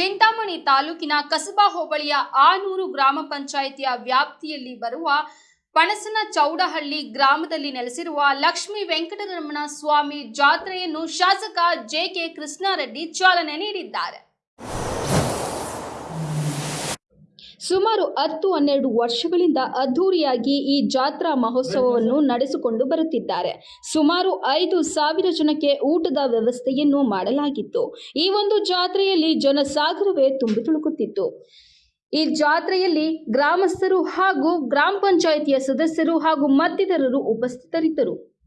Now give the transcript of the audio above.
ಚಿಂತಾಮಣಿ ತಾಲೂಕಿನ ಕಸಬಾ ಹೋಬಳಿಯ ಆನೂರು ಗ್ರಾಮ ಪಂಚಾಯಿತಿಯ ವ್ಯಾಪ್ತಿಯಲ್ಲಿ ಬರುವ ಪಣಸನ ಚೌಡಹಳ್ಳಿ ಗ್ರಾಮದಲ್ಲಿ ನೆಲೆಸಿರುವ ಲಕ್ಷ್ಮೀ ವೆಂಕಟರಮಣ ಸ್ವಾಮಿ ಜಾತ್ರೆಯನ್ನು ಶಾಸಕ ಜೆಕೆ ಕೃಷ್ಣಾರೆಡ್ಡಿ ಚಾಲನೆ ನೀಡಿದ್ದಾರೆ. ಸುಮಾರು ಹತ್ತು ಹನ್ನೆರಡು ವರ್ಷಗಳಿಂದ ಅದ್ಧೂರಿಯಾಗಿ ಈ ಜಾತ್ರಾ ಮಹೋತ್ಸವವನ್ನು ನಡೆಸಿಕೊಂಡು ಬರುತ್ತಿದ್ದಾರೆ. ಸುಮಾರು ಐದು ಸಾವಿರ ಜನಕ್ಕೆ ಊಟದ ವ್ಯವಸ್ಥೆಯನ್ನು ಮಾಡಲಾಗಿತ್ತು. ಈ ಒಂದು ಜಾತ್ರೆಯಲ್ಲಿ ಜನಸಾಗರವೇ ತುಂಬಿ ತುಳುಕುತ್ತಿತ್ತು. ಈ ಜಾತ್ರೆಯಲ್ಲಿ ಗ್ರಾಮಸ್ಥರು ಹಾಗೂ ಗ್ರಾಮ ಪಂಚಾಯಿತಿಯ ಸದಸ್ಯರು ಹಾಗೂ ಮತ್ತಿತರರು ಉಪಸ್ಥಿತರಿದ್ದರು.